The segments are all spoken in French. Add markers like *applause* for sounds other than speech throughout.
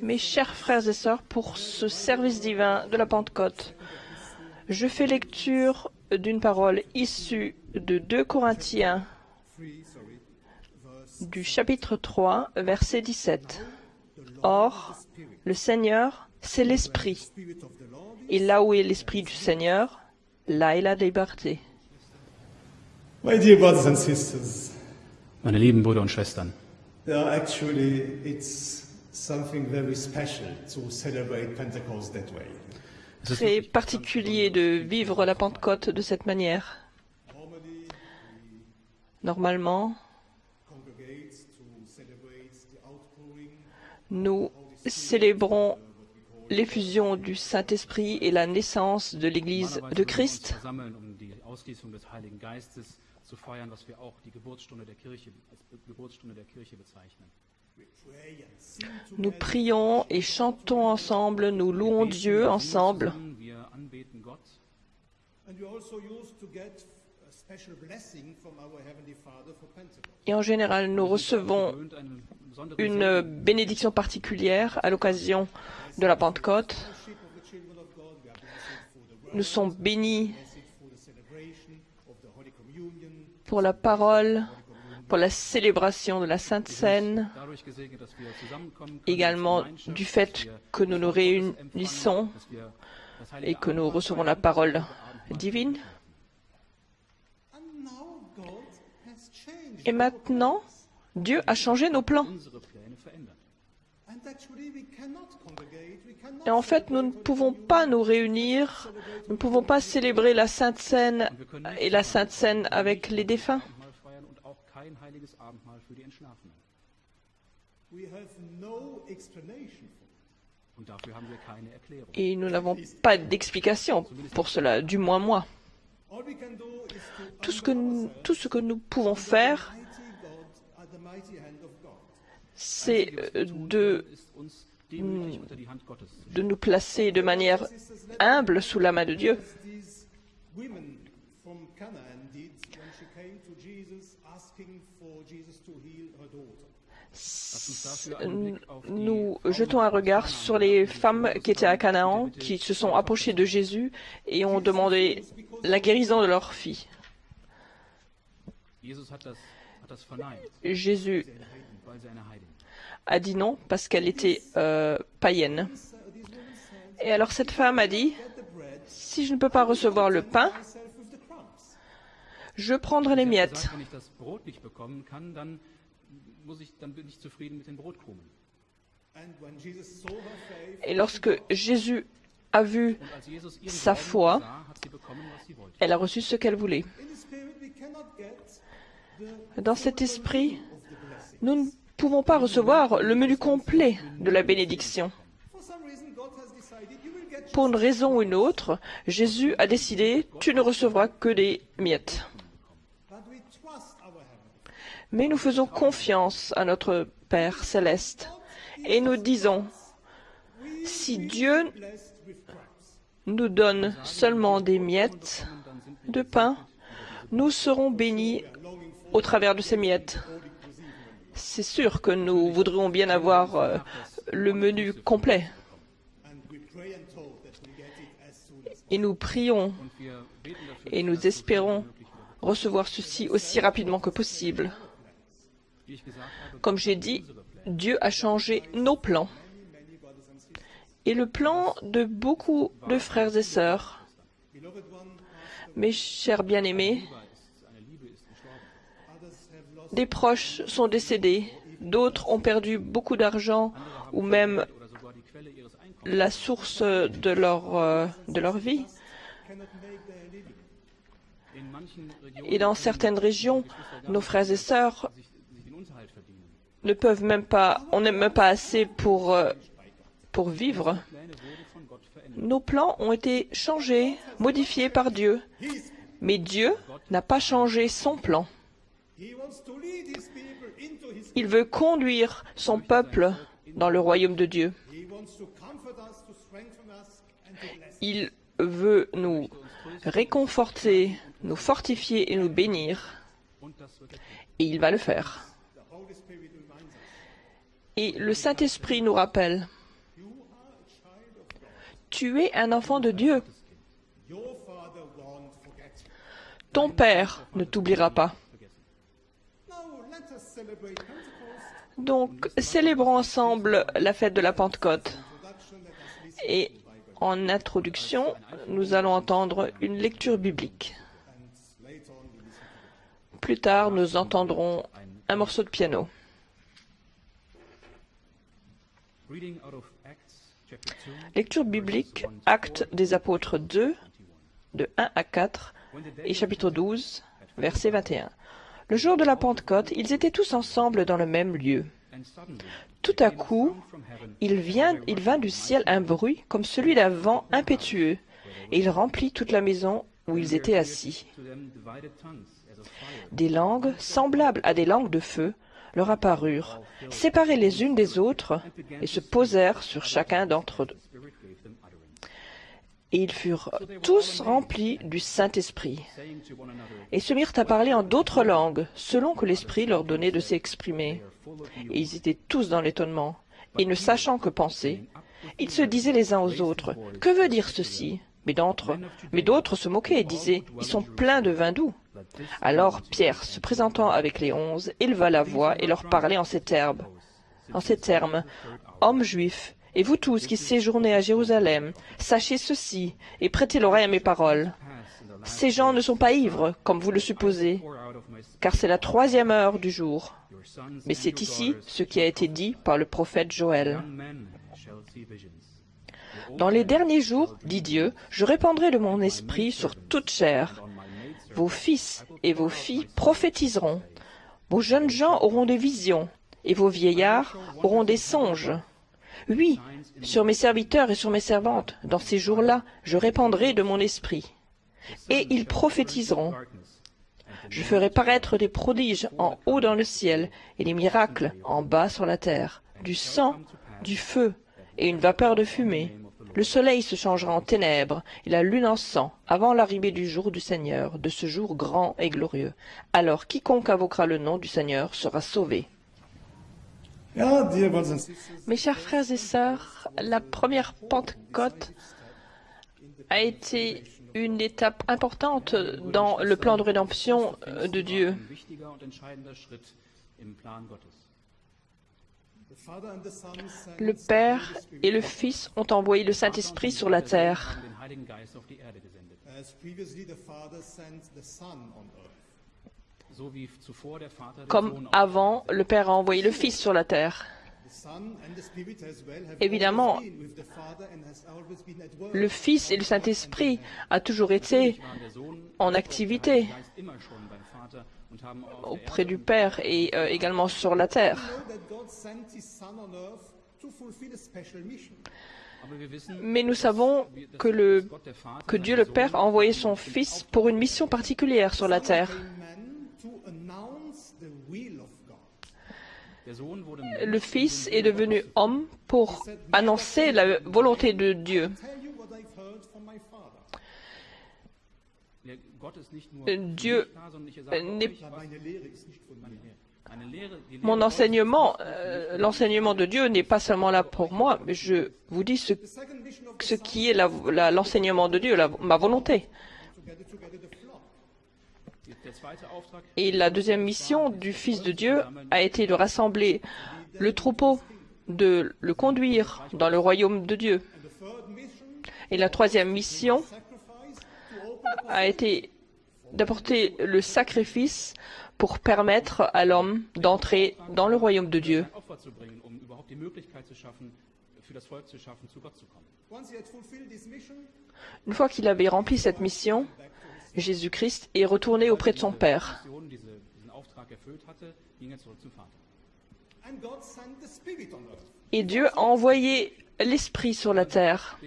Mes chers frères et sœurs, pour ce service divin de la Pentecôte, je fais lecture d'une parole issue de 2 Corinthiens du chapitre 3, verset 17. Or, le Seigneur, c'est l'Esprit. Et là où est l'Esprit du Seigneur, là est la liberté. My dear brothers and sisters, Meine lieben Brüder und Schwestern, yeah, actually, it's something very special to celebrate Pentecost that way. es ist Très particulier de vivre la Pentecôte de cette manière. Normally, Normalement, congregate to celebrate the outpouring nous célébrons l'effusion du Saint-Esprit et la naissance de l'Église de Christ. Versammeln, die Ausgießung des Heiligen Geistes zu feiern, was wir auch die Geburtsstunde der Kirche als Be- Geburtsstunde der Kirche bezeichnen. pray and sing Nous together. prions et chantons ensemble, nous louons Dieu ensemble. zusammen, Wir anbeten Gott And we also used to get a special blessing from our Heavenly Father for Pentecost. Et en général, nous recevons une bénédiction particulière à l'occasion de la Pentecôte. Fellowship of the children of God, we are blessed for the word, Nous sommes bénis blessed for the celebration of the Holy Communion, pour la parole, pour la célébration de la Sainte Seine, également du fait que nous nous réunissons et que nous recevons la parole divine. Et maintenant, Dieu a changé nos plans. Et en fait, nous ne pouvons pas nous réunir, nous ne pouvons pas célébrer la Sainte Seine et la Sainte Seine avec les défunts. Et nous n'avons pas d'explication pour cela, du moins moi. All we can do is to Tout ce que nous, tout ce que nous pouvons faire, c'est euh, de, de nous placer de manière humble sous la main de Dieu. Nous jetons un regard sur les femmes qui étaient à Canaan, qui se sont approchées de Jésus et ont demandé la guérison de leur fille. Jésus a dit non parce qu'elle était euh, païenne. Et alors cette femme a dit, si je ne peux pas recevoir le pain, je prendrai les miettes. Et lorsque Jésus a vu, Sa foi, elle a reçu ce qu'elle voulait. Dans cet esprit, of the blessing. nous ne pouvons pas recevoir le menu complet de la bénédiction. Pour une raison ou une autre, Jésus a décidé, tu ne recevras que des miettes. Mais nous faisons confiance à notre Père céleste et nous disons, si Dieu nous donne seulement des miettes de pain, nous serons bénis au travers de ces miettes. C'est sûr que nous voudrions bien avoir euh, le menu complet et nous prions et nous espérons recevoir ceci aussi rapidement que possible. Comme j'ai dit, Dieu a changé nos plans et le plan de beaucoup de frères et sœurs. Mes chers bien-aimés, des proches sont décédés, d'autres ont perdu beaucoup d'argent ou même la source de leur, euh, de leur vie. Et dans certaines régions, nos frères et sœurs ne peuvent même pas, on n'est même pas assez pour, euh, vivre. Nos plans ont été changés, modifiés par Dieu. Mais Dieu n'a pas changé son plan. Il veut conduire son peuple dans le royaume de Dieu. Il veut nous réconforter, nous fortifier et nous bénir. Et il va le faire. Et le Saint-Esprit nous rappelle, tu es un enfant de Dieu. Ton Père ne t'oubliera pas. Now let us celebrate Pentecost. Donc, célébrons ensemble la fête de la Pentecôte. Et en introduction, nous allons entendre une lecture biblique. Plus tard, nous entendrons un morceau de piano. Reading out of Acts chapter 2, Lecture biblique, Actes des Apôtres 2, de 1 à 4, et chapitre 12, verset 21. Le jour de la Pentecôte, ils étaient tous ensemble dans le même lieu. Tout à coup, il, il vint du ciel un bruit comme celui d'un vent impétueux, et il remplit toute la maison où ils étaient assis. Des langues, semblables à des langues de feu, leur apparurent, séparées les unes des autres, et se posèrent sur chacun d'entre eux. the Spirit gave them utterance, Et ils furent tous remplis du Saint-Esprit, et se mirent à parler en d'autres langues, selon que l'Esprit leur donnait de s'exprimer. Et ils étaient tous dans l'étonnement, et ne sachant que penser, ils se disaient les uns aux autres, Que veut dire ceci? Mais d'autres se moquaient et disaient, Ils sont pleins de vin doux. Alors Pierre, se présentant avec les onze, éleva la voix et leur parlait en ces termes. En ces termes, Hommes juifs, et vous tous qui séjournez à Jérusalem, sachez ceci et prêtez l'oreille à mes paroles. Ces gens ne sont pas ivres, comme vous le supposez, car c'est la troisième heure du jour. Mais c'est ici ce qui a été dit par le prophète Joël. Dans les derniers jours, dit Dieu, je répandrai de mon esprit sur toute chair. Vos fils et vos filles prophétiseront. Vos jeunes gens auront des visions, et vos vieillards auront des songes. Oui, sur mes serviteurs et sur mes servantes, dans ces jours-là, je répandrai de mon esprit. Et ils prophétiseront. Je ferai paraître des prodiges en haut dans le ciel et des miracles en bas sur la terre, du sang, du feu et une vapeur de fumée. Le soleil se changera en ténèbres et la lune en sang avant l'arrivée du jour du Seigneur, de ce jour grand et glorieux. Alors quiconque invoquera le nom du Seigneur sera sauvé. Mes chers frères et sœurs, la première Pentecôte a été une étape importante dans le plan de rédemption euh, de Dieu. Le Père et le Fils ont envoyé le Saint-Esprit sur la terre. Comme avant, le Père a envoyé le Fils sur la terre. Évidemment. Le Fils et le Saint-Esprit a toujours été en activité auprès du Père et euh, également sur la terre. Mais nous savons le, que Dieu le Père a envoyé son Fils pour une mission particulière sur la terre. Man to announce the will of God. der Sohn wurde Le Fils est devenu homme pour annoncer la volonté de Dieu. Dieu, Mon enseignement, euh, l'enseignement de Dieu n'est pas seulement là pour moi, mais je vous dis ce, qui est l'enseignement de Dieu, ma volonté. Et la deuxième mission du Fils de Dieu a été de rassembler le troupeau, de le conduire dans le royaume de Dieu. Et la troisième mission a été d'apporter le sacrifice pour permettre à l'homme d'entrer dans le royaume de Dieu. Une fois qu'il avait rempli cette mission, Jésus-Christ est retourné auprès de son Père. Er. Et Dieu a envoyé l'Esprit sur la terre,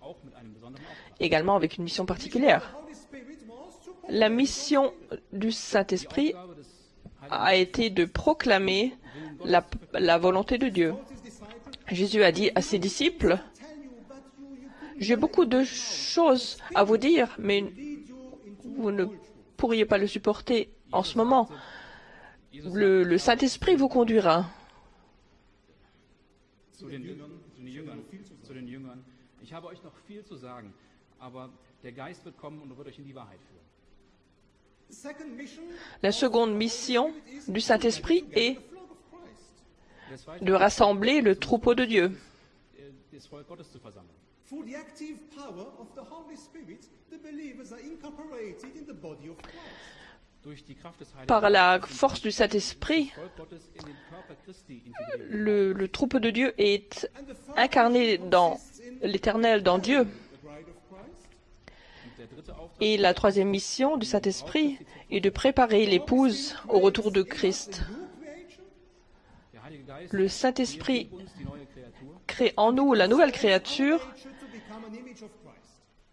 Auftrag. également avec une mission particulière. La mission du Saint-Esprit a été de proclamer la, la volonté de Dieu. Jésus a dit à ses disciples, j'ai beaucoup de choses à vous dire, mais vous ne pourriez pas le supporter en ce moment. Le, le Saint-Esprit vous conduira. La seconde mission du Saint-Esprit est de rassembler le troupeau de Dieu. Das Volk Gottes zu versammeln. Through the active power of the Holy Spirit, the believers are incorporated in the body of Christ. Durch die Kraft des Heiligen Par la force du Saint-Esprit, le, le troupeau de Dieu est And the third incarné dans l'éternel, dans Dieu. Et la troisième mission du Saint-Esprit est de préparer l'épouse au retour de Christ. New creation. der Heilige Geist, Le Saint-Esprit crée en nous la nouvelle créature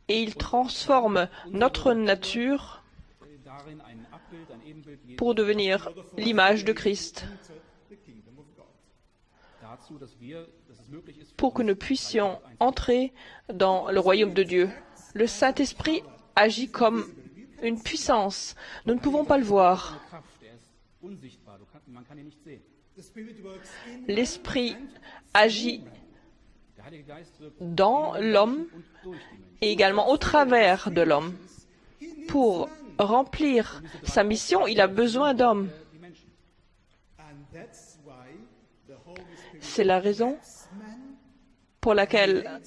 et il transforme notre nature pour devenir l'image de Christ, pour que nous puissions entrer dans le royaume de Dieu. Le Saint-Esprit agit comme une puissance. Nous ne pouvons pas le voir. L'Esprit agit dans l'homme et également au travers de l'homme. Pour remplir sa mission, il a besoin d'hommes. C'est la raison pour laquelle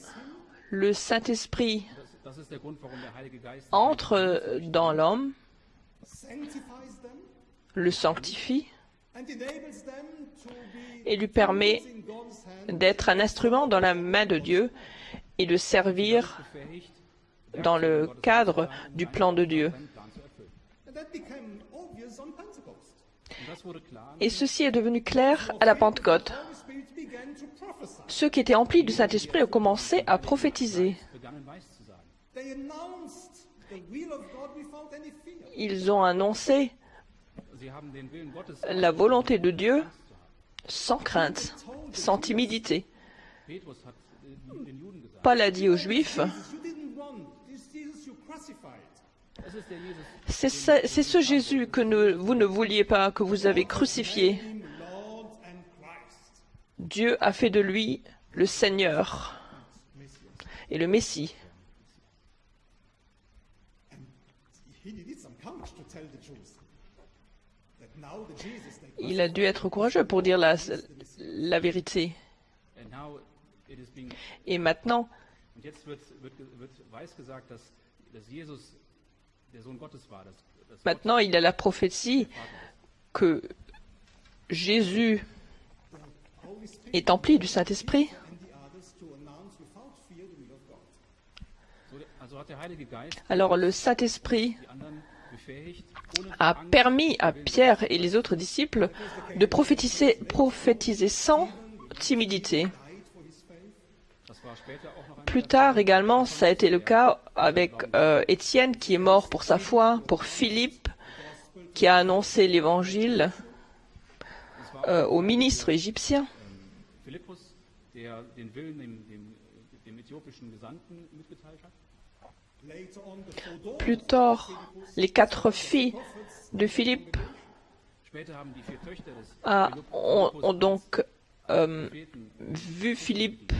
le Saint-Esprit entre dans l'homme, le sanctifie et lui permet d'être un instrument dans la main de Dieu et de servir dans le cadre du plan de Dieu. Et ceci est devenu clair à la Pentecôte. Ceux qui étaient emplis du Saint-Esprit ont commencé à prophétiser. Ils ont annoncé la volonté de Dieu sans crainte, sans timidité. Äh, Paul a dit aux Juifs, c'est ce, Jésus que ne- vous ne vouliez pas, que vous avez crucifié. Dieu a fait de lui le Seigneur et le Messie. Il a dû être courageux pour dire la, vérité. Et maintenant, maintenant, il a la prophétie que Jésus est empli du Saint-Esprit Alors le Saint-Esprit a permis à Pierre et les autres disciples de prophétiser, sans timidité. Plus tard également, ça a été le cas avec euh, Étienne qui est mort pour sa foi, pour Philippe qui a annoncé l'évangile euh, au ministre égyptien, plus tard les quatre filles de Philippe Später haben die vier Töchter des a- Philippus ont, donc euh, vu Philippe,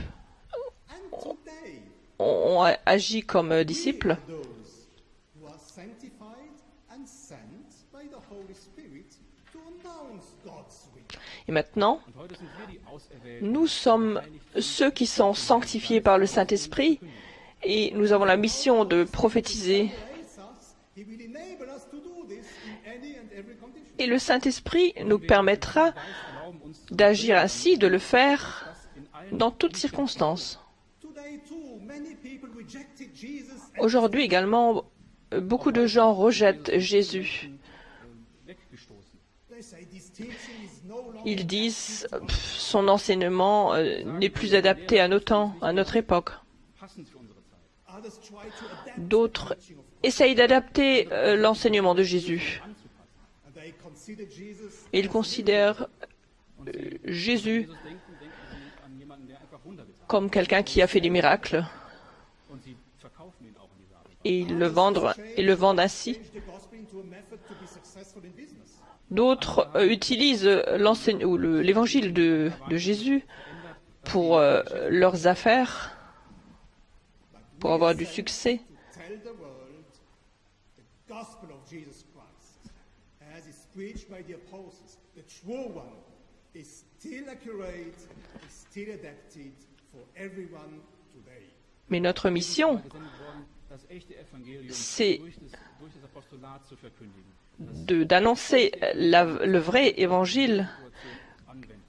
ont, agi comme disciples. Et maintenant, nous sommes ceux qui sont sanctifiés par le Saint-Esprit et nous avons la mission de prophétiser. Et le Saint-Esprit nous permettra d'agir ainsi, de le faire dans toutes circonstances. Aujourd'hui également, beaucoup de gens rejettent Jésus. Ils disent son enseignement euh, n'est plus adapté à nos temps, à notre époque. D'autres essayent d'adapter euh, l'enseignement de Jésus. ils considèrent euh, Jésus comme quelqu'un qui a fait des miracles et ils le vendent, ainsi. D'autres euh, utilisent l'évangile de, Jésus pour leurs affaires, pour avoir du succès. Mais notre mission, C'est- d'annoncer le vrai évangile,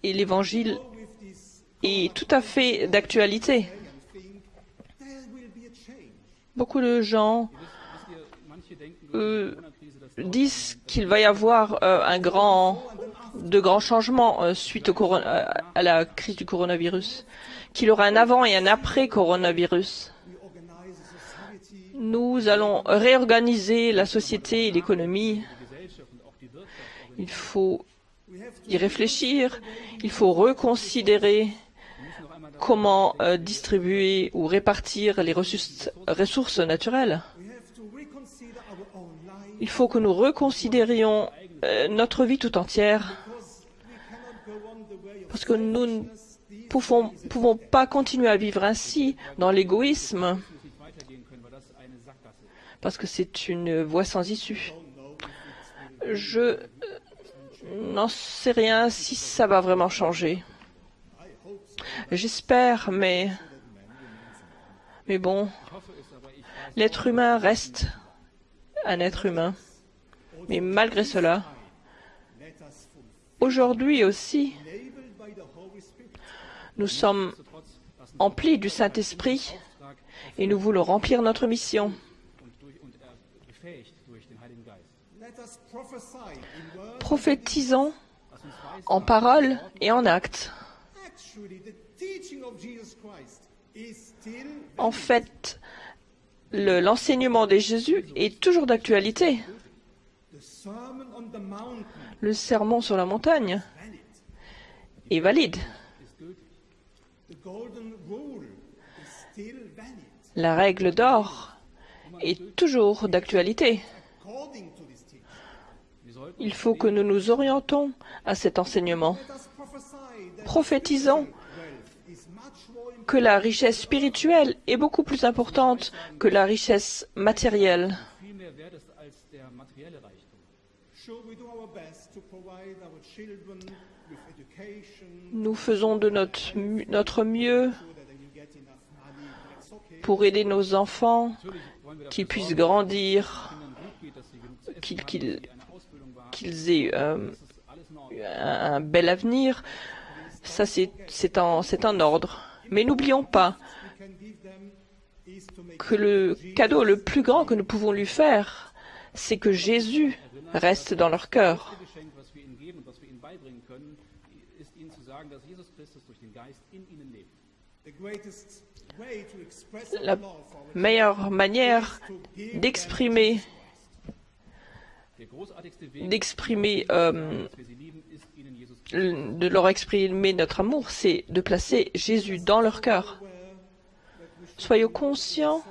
et l'évangile est tout à fait d'actualité. and think there will be a change. Beaucoup de gens Euh, disent qu'il va y avoir euh, un grand, de grands changements euh, suite à la crise du coronavirus, qu'il y aura un avant et un après coronavirus. Nous allons réorganiser la société et l'économie. Il faut y réfléchir. Il faut reconsidérer comment euh, distribuer ou répartir les ressources, naturelles. Il faut que nous reconsidérions euh, notre vie tout entière parce que nous ne pouvons, pas continuer à vivre ainsi dans l'égoïsme parce que c'est une voie sans issue. Je euh, n'en sais rien si ça va vraiment changer. J'espère, mais mais bon, l'être humain reste un être humain. Mais malgré cela, aujourd'hui aussi, nous sommes emplis du Saint-Esprit et nous voulons remplir notre mission. Prophétisons en parole et en acte. En fait, le- l'enseignement de Jésus est toujours d'actualité. Le sermon sur la montagne est valide. La règle d'or est toujours d'actualité. Il faut que nous nous orientons à cet enseignement. Prophétisons que la richesse spirituelle est beaucoup plus importante que la richesse matérielle. Nous faisons de notre, notre mieux pour aider nos enfants, qu'ils puissent grandir, qu'ils aient euh, un bel avenir. Ça, c'est en ordre. Mais n'oublions pas que le cadeau le plus grand que nous pouvons lui faire, c'est que Jésus reste dans leur cœur. La meilleure manière d'exprimer d'exprimer euh, de leur exprimer notre amour, c'est de placer Jésus dans leur cœur. Soyons conscients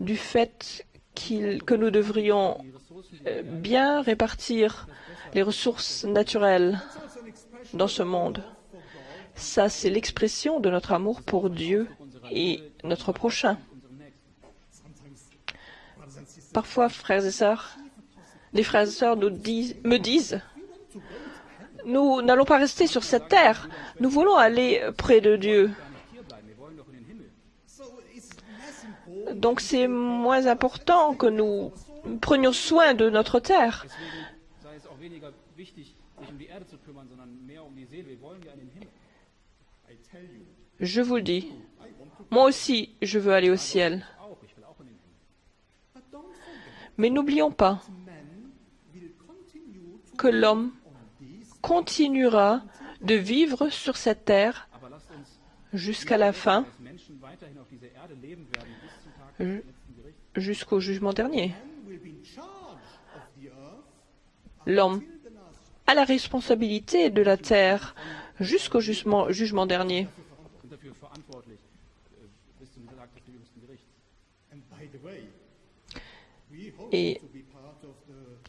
du fait qu'il- que nous devrions euh, bien répartir les ressources naturelles dans ce monde. Ça, c'est l'expression de notre amour pour Dieu et notre prochain. Parfois, frères et sœurs, les frères et sœurs nous me disent, nous n'allons pas rester sur cette terre, nous voulons aller près de Dieu. Donc c'est moins important que nous prenions soin de notre terre. Je vous le dis, moi aussi, je veux aller au ciel. Mais n'oublions pas que l'homme continuera de vivre sur cette terre jusqu'à la fin, jusqu'au jugement dernier. L'homme a la responsabilité de la terre jusqu'au jugement, dernier. Et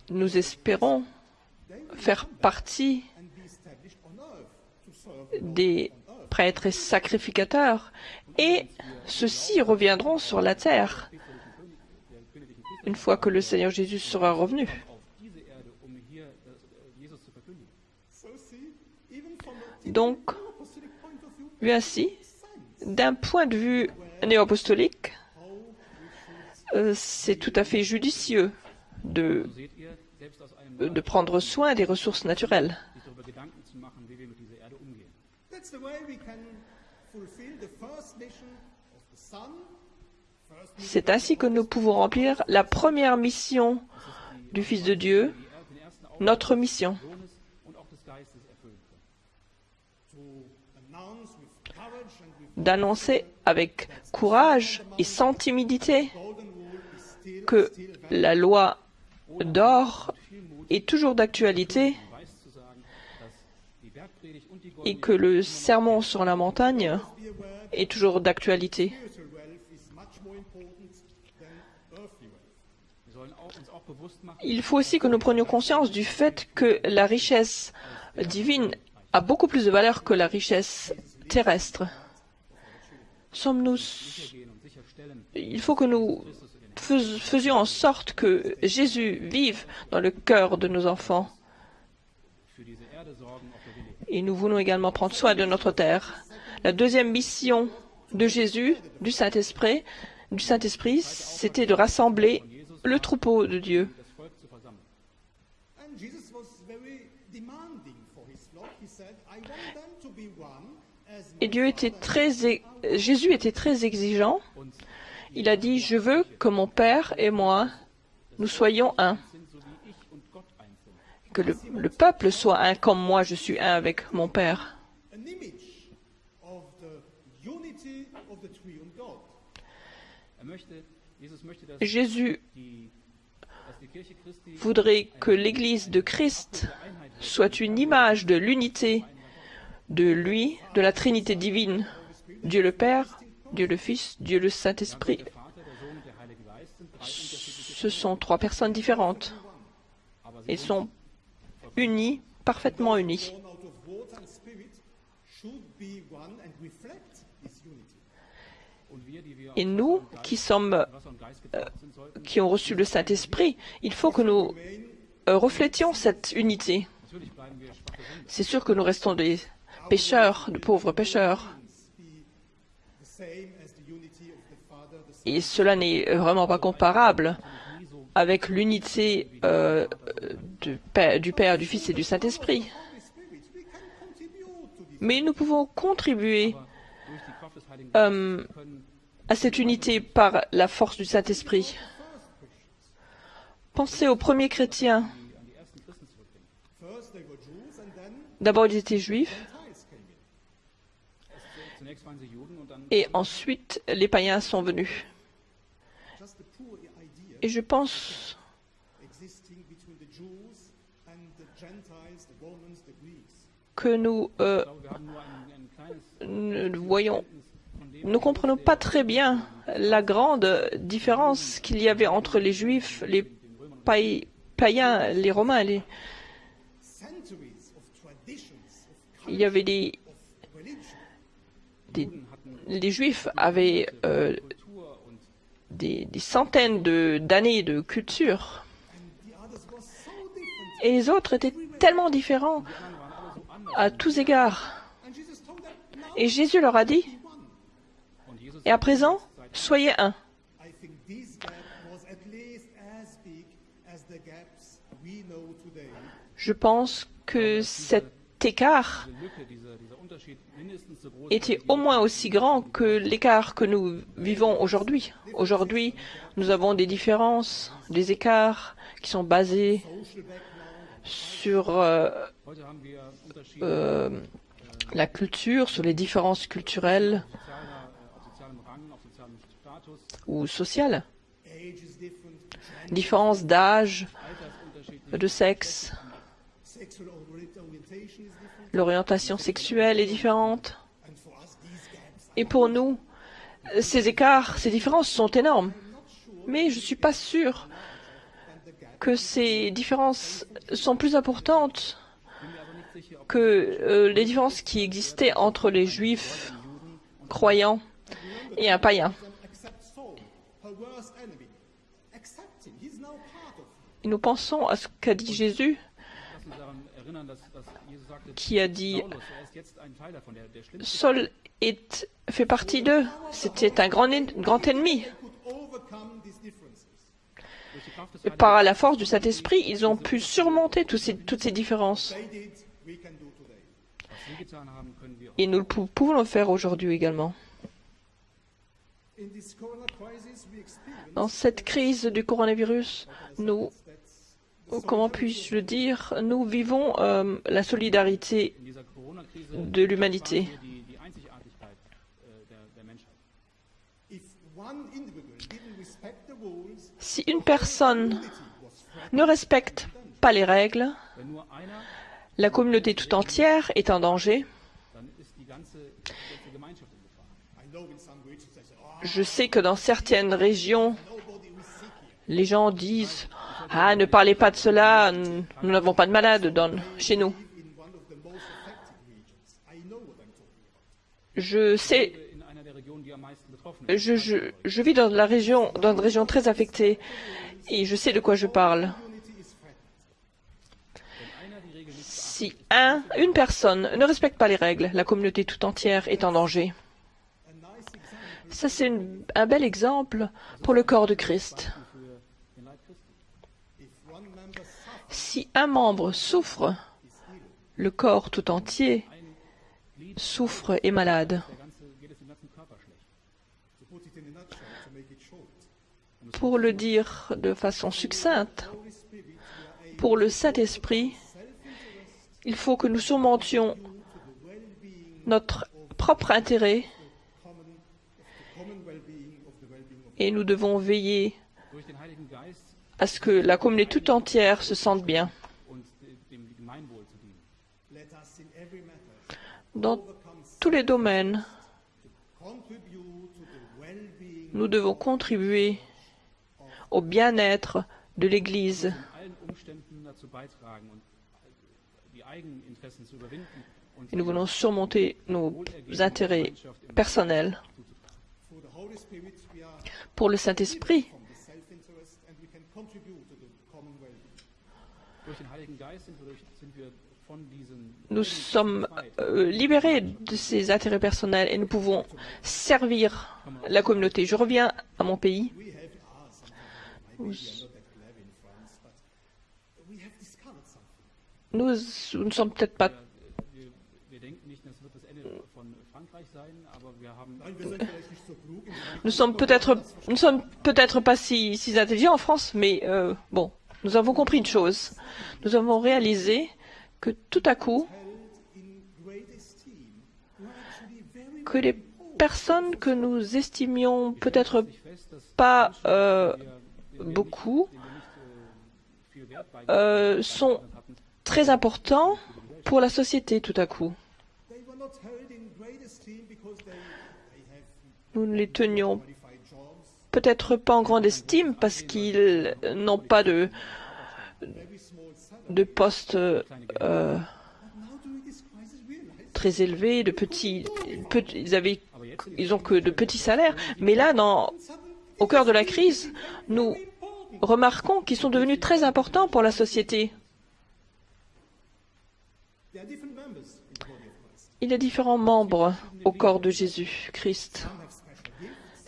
nous espérons faire partie des prêtres et sacrificateurs, et ceux-ci reviendront sur la terre une fois que le Seigneur Jésus sera revenu. Donc, vu ainsi, d'un point de vue néo-apostolique, euh, c'est tout à fait judicieux de, De prendre soin des ressources naturelles. C'est ainsi que nous pouvons remplir la première mission du Fils de Dieu, notre mission, d'annoncer avec courage et sans timidité que la loi d'or est toujours d'actualité et que le sermon sur la montagne est toujours d'actualité. Il faut aussi que nous prenions conscience du fait que la richesse divine a beaucoup plus de valeur que la richesse terrestre. Sommes-nous... Il faut que nous faisions en sorte que Jésus vive dans le cœur de nos enfants. Et nous voulons également prendre soin de notre terre. La deuxième mission de Jésus, du Saint-Esprit, du Saint-Esprit, c'était de rassembler le troupeau de Dieu. Et Dieu était très, Jésus était très exigeant. Il a dit, je veux que mon Père et moi, nous soyons un. Que le, le peuple soit un comme moi, je suis un avec mon Père. Er Jésus voudrait que l'Église de Christ soit une image de l'unité de lui, de la Trinité divine, Dieu le Père, Dieu le Fils, Dieu le Saint-Esprit. Ce sont trois personnes différentes et sont unies, parfaitement wir Et nous, qui sommes, sollten qui ont reçu le Saint-Esprit, il faut que nous euh, reflétions cette unité. C'est sûr que nous restons des pécheurs, de pauvres pécheurs. Be the same as the unity of the Father, the Son, Et cela n'est vraiment pas comparable avec l'unité euh, du, Père, du Fils et du Saint-Esprit. Mais nous pouvons contribuer können à cette unité par la force du Saint-Esprit. Pensez aux premiers chrétiens. D'abord, ils étaient juifs et ensuite les païens sont venus. Et je pense que nous euh, ne voyons, ne comprenons pas très bien la grande différence qu'il y avait entre les juifs, les paï- païens, les romains. Les... Il y avait des, les juifs avaient euh, des, centaines d'années de culture. Et les autres étaient tellement différents à tous égards. Et Jésus leur a dit, et à présent, soyez un. Je pense que cet écart était au moins aussi grand que l'écart que nous vivons aujourd'hui? Aujourd'hui, nous avons des différences, des écarts qui sont basés sur euh, euh, la culture, sur les différences culturelles ou sociales, différences d'âge, de sexe, l'orientation sexuelle est différente. Et pour nous, ces écarts, ces différences sont énormes. Mais je ne suis pas sûr que ces différences sont plus importantes que euh, les différences qui existaient entre les juifs croyants et un païen. Et nous pensons à ce qu'a dit Jésus, qui a dit er. Saul est, fait partie d'eux. C'était un grand, grand ennemi. Par la force du Saint-Esprit, ils ont pu surmonter tous ces- toutes ces différences. Et nous pouvons le faire aujourd'hui également. Dans cette crise du coronavirus, nous, comment puis-je le dire, nous vivons euh, la solidarité de l'humanité. Si une personne ne respecte pas les règles, la communauté tout entière est en danger. oh, Je sais que dans certaines régions, les gens disent Ah, ne parlez pas de cela, nous n'avons pas de malades chez nous. Je sais, je, vis dans la région, dans une région très affectée et je sais de quoi je parle. Si un, une personne ne respecte pas les règles, la communauté tout entière est en danger. Ça, c'est un bel exemple pour le corps de Christ. Si un membre souffre, le corps tout entier souffre et malade. Pour le dire de façon succincte, pour le Saint-Esprit, il faut que nous surmontions notre propre intérêt et nous devons veiller à ce que la communauté tout entière se sente bien. Dans tous les domaines, nous devons contribuer au bien-être de l'Église et nous voulons surmonter nos intérêts personnels. Pour le Saint-Esprit, and we can contribute to the common well-being. nous sommes euh, libérés de ces intérêts personnels et nous pouvons servir la communauté. Je reviens à mon pays. We have sometimes maybe we are not that clever in France, but we have discovered something. Nous, nous ne sommes peut-être pas, nous sommes peut-être, nous sommes peut-être pas si, si intelligents en France, mais euh, bon, nous avons compris une chose. Nous avons réalisé que tout à coup, que les personnes que nous estimions peut-être pas euh, beaucoup euh, sont très importants pour la société tout à coup. Nous ne les tenions peut-être pas en grande estime parce qu'ils n'ont pas de, de poste euh, très élevé, de petits, ils avaient, ils ont que de petits salaires. Mais là, dans, au cœur de la crise, nous remarquons qu'ils sont devenus très importants pour la société. Il y a différents membres au corps de Jésus-Christ.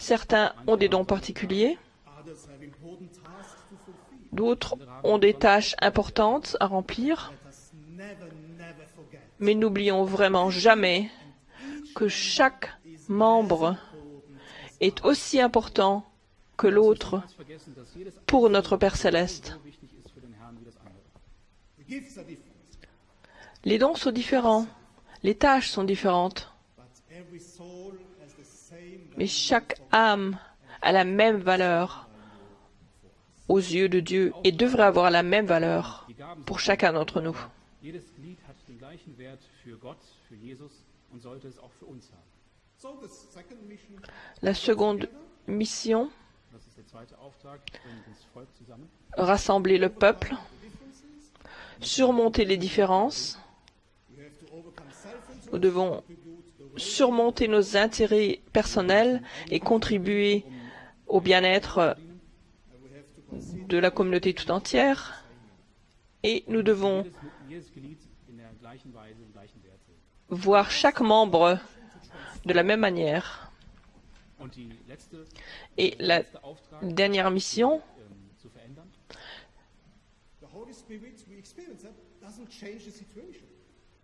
Certains ont des dons particuliers, d'autres ont des tâches importantes à remplir, mais n'oublions vraiment jamais que chaque membre est aussi important que l'autre pour notre Père céleste. Les dons sont différents, les tâches sont différentes, mais chaque âme a la même valeur aux yeux de Dieu et devrait avoir la même valeur pour chacun d'entre nous. La seconde mission rassembler le peuple, surmonter les différences. Nous devons surmonter nos intérêts personnels et contribuer au bien-être de la communauté tout entière. Et nous devons voir chaque membre de la même manière. Et la dernière mission,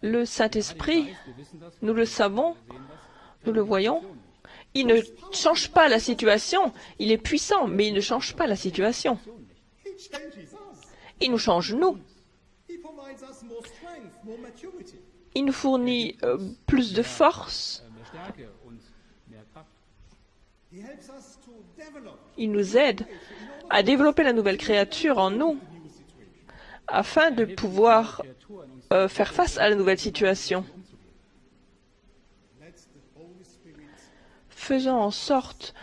le Saint-Esprit, nous le savons, nous le voyons, il ne change pas la situation. Il est puissant, mais il ne change pas la situation. Il nous change, nous. Il nous fournit euh, plus de force. Il nous aide à développer la nouvelle créature en nous afin de pouvoir euh, faire face à la nouvelle situation. Faisons en sorte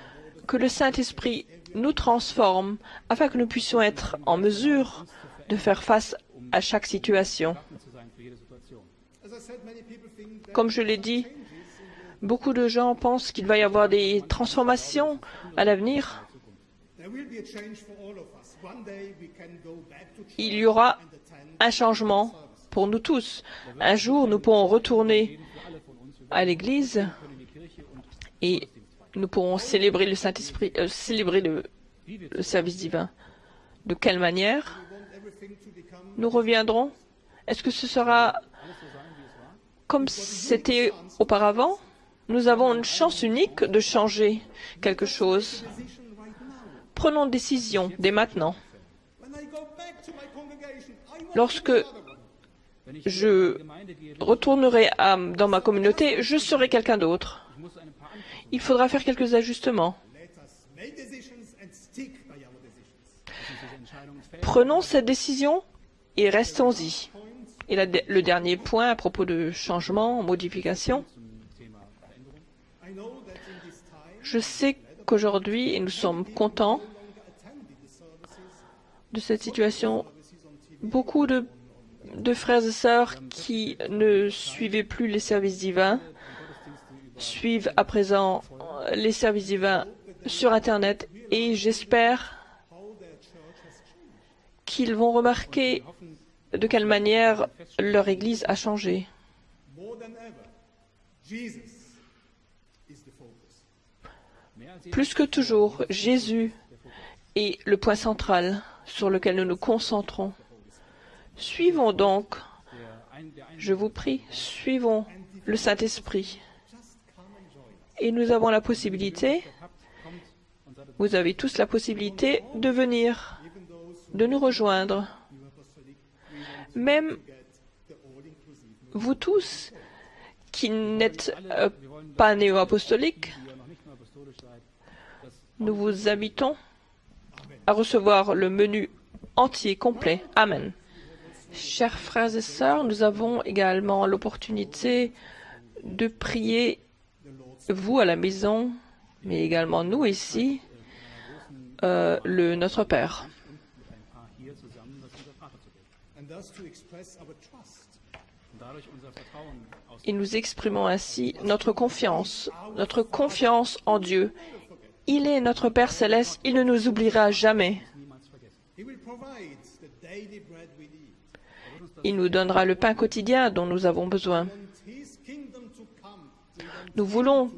que le Saint-Esprit nous transforme afin que nous puissions être en mesure de faire face à chaque situation. Comme je l'ai dit, beaucoup de gens pensent qu'il va y avoir des transformations à l'avenir. Il y aura un changement pour nous tous. Un jour, nous pourrons retourner à l'église et nous pourrons célébrer le Saint-Esprit, euh, célébrer le, le service divin. De quelle manière nous reviendrons? Est-ce que ce sera comme c'était auparavant? Nous avons une chance unique de changer quelque chose. Prenons décision dès maintenant. Lorsque je retournerai dans ma communauté, je serai quelqu'un d'autre. Il faudra faire quelques ajustements. Prenons cette décision et restons-y. Et le dernier point à propos de changement, modification, je sais qu'aujourd'hui, et nous sommes contents de cette situation, beaucoup de, de frères et sœurs qui ne suivaient plus les services divins suivent à présent les services divins sur Internet et j'espère qu'ils vont remarquer de quelle manière leur Église a changé. Plus que toujours, Jésus est le point central sur lequel nous nous concentrons. Suivons donc, je vous prie, suivons le Saint-Esprit. Et nous avons la possibilité, vous avez tous la possibilité de venir, de nous rejoindre. Même vous tous qui n'êtes euh, pas néo-apostoliques, nous vous invitons à recevoir le menu entier, complet. Amen. Chers frères et sœurs, nous avons également l'opportunité de prier vous à la maison, mais également nous ici, euh, le Notre Père. Et nous exprimons ainsi notre confiance, notre confiance en Dieu. Il est notre Père céleste, il ne nous oubliera jamais. Il nous donnera le pain quotidien dont nous avons besoin. Nous voulons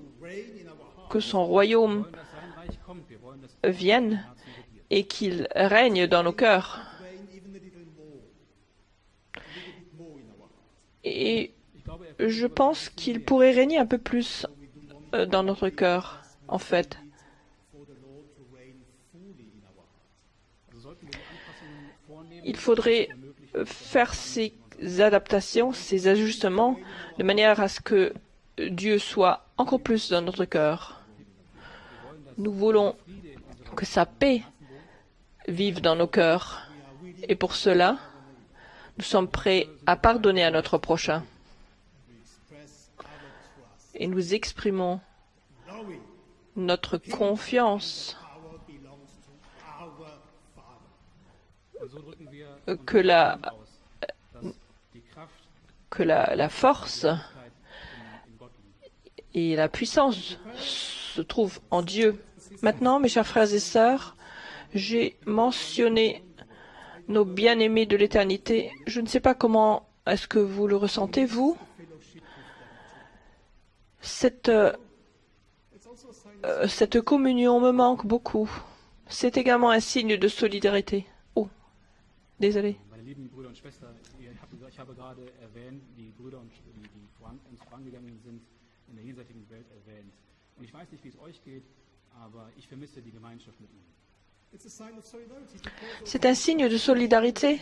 que son royaume vienne et qu'il règne dans nos cœurs. Et je pense qu'il pourrait régner un peu plus euh, dans notre cœur, en fait. Il faudrait faire ces adaptations, ces ajustements, de manière à ce que Dieu soit encore plus dans notre cœur. Nous voulons que sa paix vive dans nos cœurs. Et pour cela, nous sommes prêts à pardonner à notre prochain. Et nous exprimons notre confiance que la, que la, la force et la puissance se trouvent en Dieu. Maintenant, mes chers frères et sœurs, j'ai mentionné nos bien-aimés de l'éternité. Je ne sais pas comment est-ce que vous le ressentez, vous. Cette, euh, cette communion me manque beaucoup. C'est également un signe de solidarité. Désolé. Meine lieben Brüder und Schwestern, ihr habt, ich habe gerade erwähnt, die Brüder, und, die, die voran, uns vorangegangen sind, in der jenseitigen Welt erwähnt. Und ich weiß nicht, wie es euch geht, aber ich vermisse die Gemeinschaft mit ihnen. It's a sign of solidarity because C'est un signe de solidarité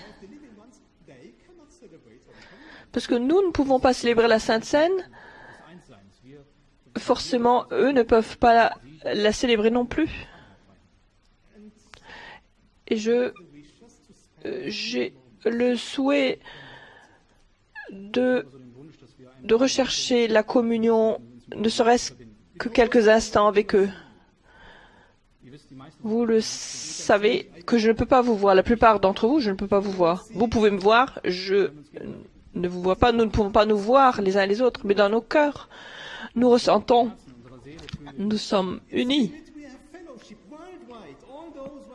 parce que nous ne pouvons pas célébrer la Sainte Seine. Forcément, eux ne peuvent pas la, la célébrer non plus. Et je, j'ai le souhait de, rechercher la communion, ne serait-ce que quelques instants avec eux. Vous le savez que je ne peux pas vous voir. La plupart d'entre vous, je ne peux pas vous voir. Vous pouvez me voir, je ne vous vois pas. Nous ne pouvons pas nous voir les uns les autres, mais dans nos cœurs, nous ressentons, nous sommes unis.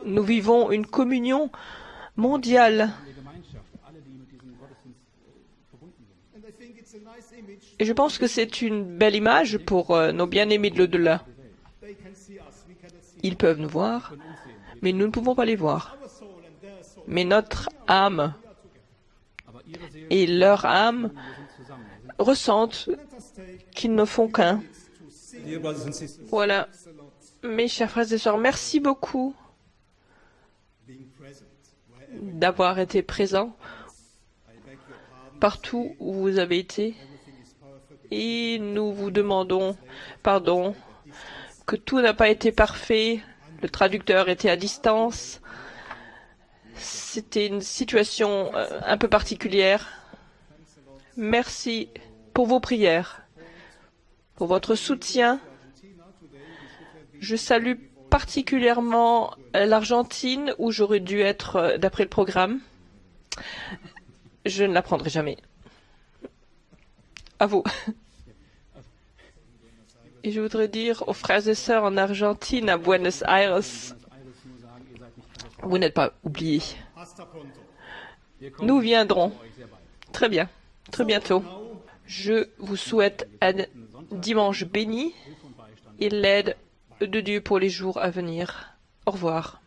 Nous vivons une communion mondiale. Et je pense que c'est une belle image pour euh, nos bien-aimés de l'au-delà. Ils peuvent nous voir, mais nous ne pouvons pas les voir. Mais notre âme et leur âme ressentent qu'ils ne font qu'un. Voilà. Mes chers frères et sœurs, merci beaucoup d'avoir été pardon. partout où vous avez été. Et nous vous demandons pardon que tout n'a pas été parfait. Le traducteur était à distance. C'était une situation euh, un peu particulière. Merci pour vos prières, pour votre soutien. Je salue particulièrement l'Argentine où j'aurais dû être euh, d'après le programme. Je ne l'apprendrai jamais. À vous. *laughs* Et je voudrais dire aux frères et sœurs en Argentine, à Buenos Aires, vous n'êtes pas oubliés. Nous viendrons très bien, très bientôt. Je vous souhaite un dimanche béni et l'aide de Dieu pour les jours à venir. Au revoir.